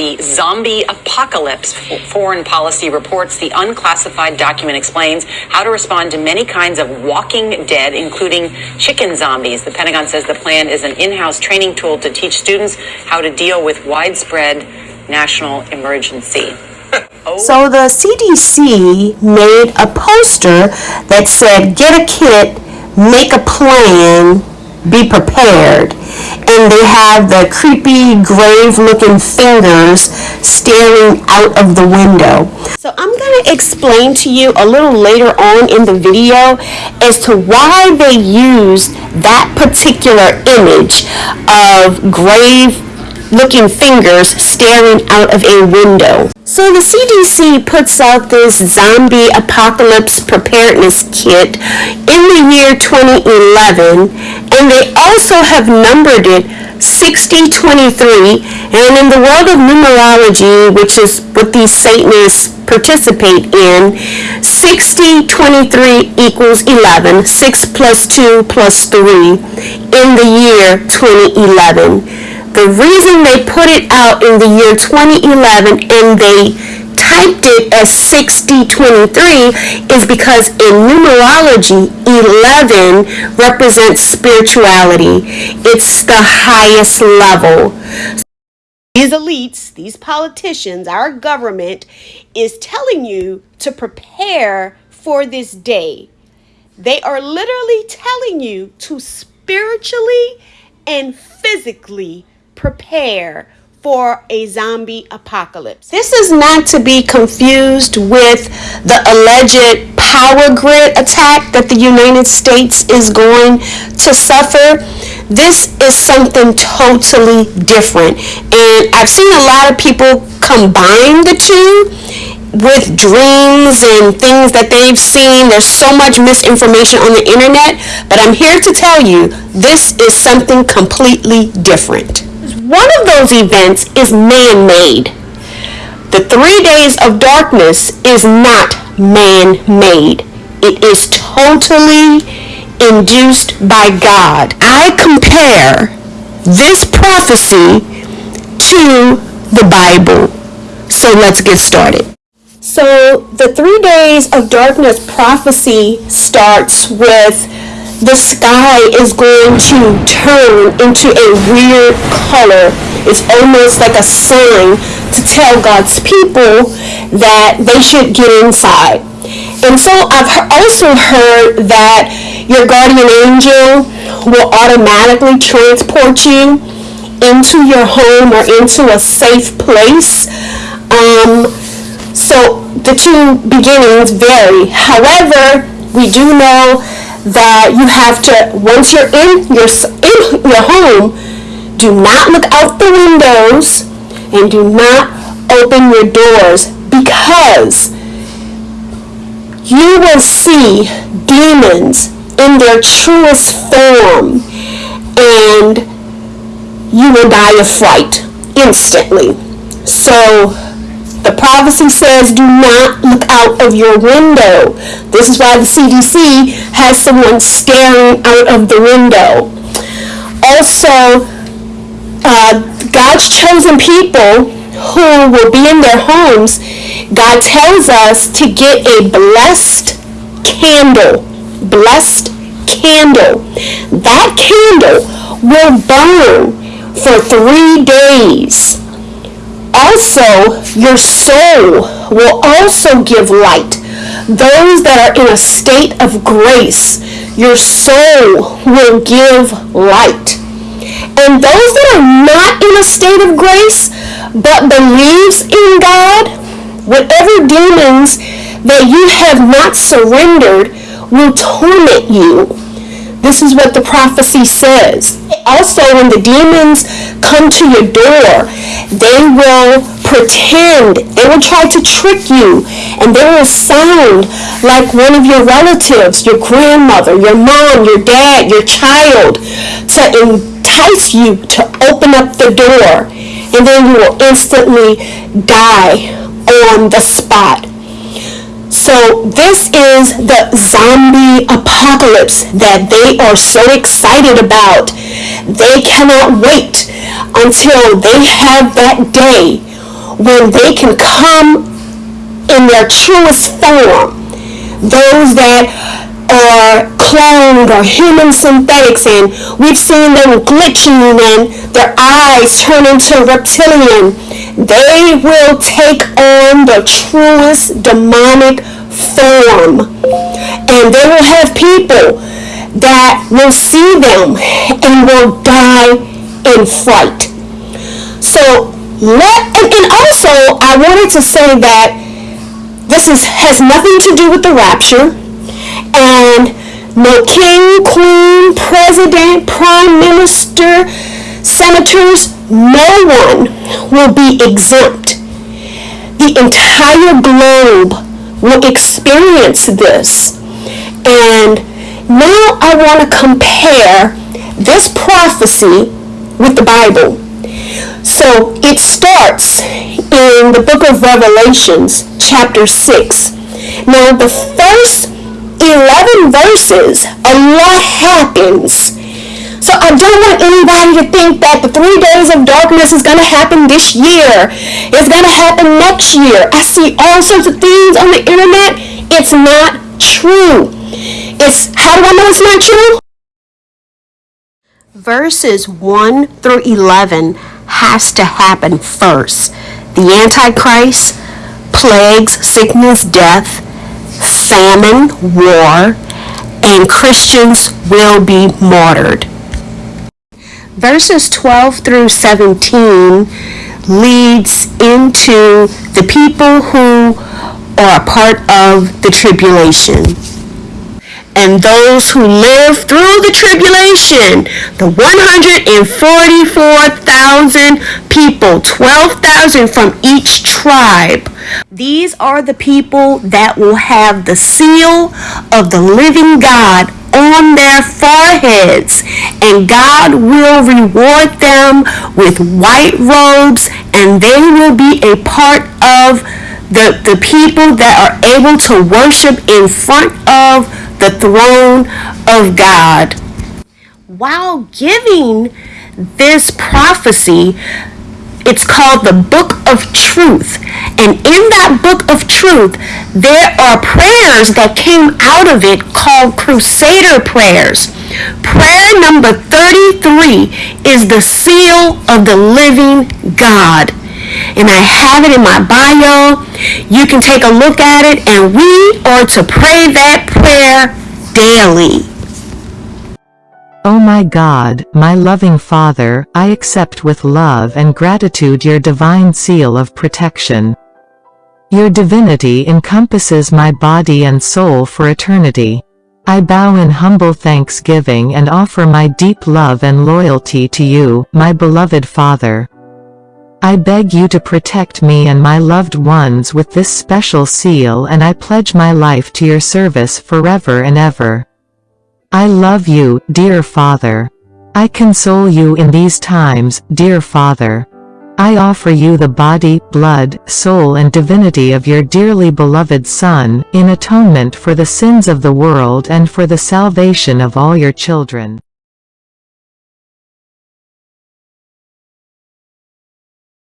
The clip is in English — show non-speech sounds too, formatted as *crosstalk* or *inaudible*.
the zombie apocalypse. Foreign Policy reports the unclassified document explains how to respond to many kinds of walking dead, including chicken zombies. The Pentagon says the plan is an in house training tool to teach students how to deal with widespread national emergency. *laughs* So the CDC made a poster that said, get a kit, make a plan, be prepared. And they have the creepy, grave looking fingers staring out of the window. So I'm going to explain to you a little later on in the video as to why they use that particular image of grave looking fingers staring out of a window. So the CDC puts out this zombie apocalypse preparedness kit in the year 2011 and they also have numbered it 6023 and in the world of numerology which is what these Satanists participate in 6023 equals 11 6 plus 2 plus 3 in the year 2011 the reason they put it out in the year 2011 and they typed it as 6023 is because in numerology 11 represents spirituality. It's the highest level. These elites these politicians our government is telling you to prepare for this day. They are literally telling you to spiritually and physically prepare for a zombie apocalypse. This is not to be confused with the alleged power grid attack that the United States is going to suffer. This is something totally different. And I've seen a lot of people combine the two with dreams and things that they've seen. There's so much misinformation on the internet, but I'm here to tell you this is something completely different. One of those events is man-made. The three days of darkness is not man-made. It is totally induced by God. I compare this prophecy to the Bible. So let's get started. So the three days of darkness prophecy starts with the sky is going to turn into a weird color. It's almost like a sign to tell God's people that they should get inside. And so I've also heard that your guardian angel will automatically transport you into your home or into a safe place. Um, so the two beginnings vary. However, we do know that you have to once you're in your in your home do not look out the windows and do not open your doors because you will see demons in their truest form and you will die of fright instantly. So the prophecy says do not look out of your window. This is why the CDC has someone staring out of the window. Also, uh, God's chosen people who will be in their homes, God tells us to get a blessed candle. Blessed candle. That candle will burn for three days also your soul will also give light. Those that are in a state of grace, your soul will give light. And those that are not in a state of grace, but believes in God, whatever demons that you have not surrendered will torment you this is what the prophecy says. Also, when the demons come to your door, they will pretend, they will try to trick you, and they will sound like one of your relatives, your grandmother, your mom, your dad, your child, to entice you to open up the door, and then you will instantly die on the spot. So this is the zombie apocalypse that they are so excited about. They cannot wait until they have that day when they can come in their truest form. Those that are cloned or human synthetics and we've seen them glitching and their eyes turn into reptilian. They will take on the truest demonic form. And they will have people that will see them and will die in fright. So let and, and also I wanted to say that this is has nothing to do with the rapture and no king, queen, president, prime minister, senators, no one will be exempt. The entire globe will experience this. And now I want to compare this prophecy with the Bible. So it starts in the book of Revelations, chapter 6. Now, the first 11 verses, a lot happens. So I don't want anybody to think that the three days of darkness is going to happen this year. It's going to happen next year. I see all sorts of things on the internet. It's not true. It's, how do I know it's not true? Verses 1 through 11 has to happen first. The Antichrist, plagues, sickness, death, famine, war, and Christians will be martyred. Verses 12 through 17 leads into the people who are a part of the tribulation and those who live through the tribulation, the 144,000 people, 12,000 from each tribe. These are the people that will have the seal of the living God on their foreheads, and God will reward them with white robes, and they will be a part of the, the people that are able to worship in front of the throne of God. While giving this prophecy, it's called the Book of Truth. And in that Book of Truth, there are prayers that came out of it called Crusader prayers. Prayer number 33 is the seal of the living God and I have it in my bio. You can take a look at it, and we are to pray that prayer daily. Oh my God, my loving Father, I accept with love and gratitude your divine seal of protection. Your divinity encompasses my body and soul for eternity. I bow in humble thanksgiving and offer my deep love and loyalty to you, my beloved Father. I beg you to protect me and my loved ones with this special seal and I pledge my life to your service forever and ever. I love you, dear Father. I console you in these times, dear Father. I offer you the body, blood, soul and divinity of your dearly beloved Son, in atonement for the sins of the world and for the salvation of all your children.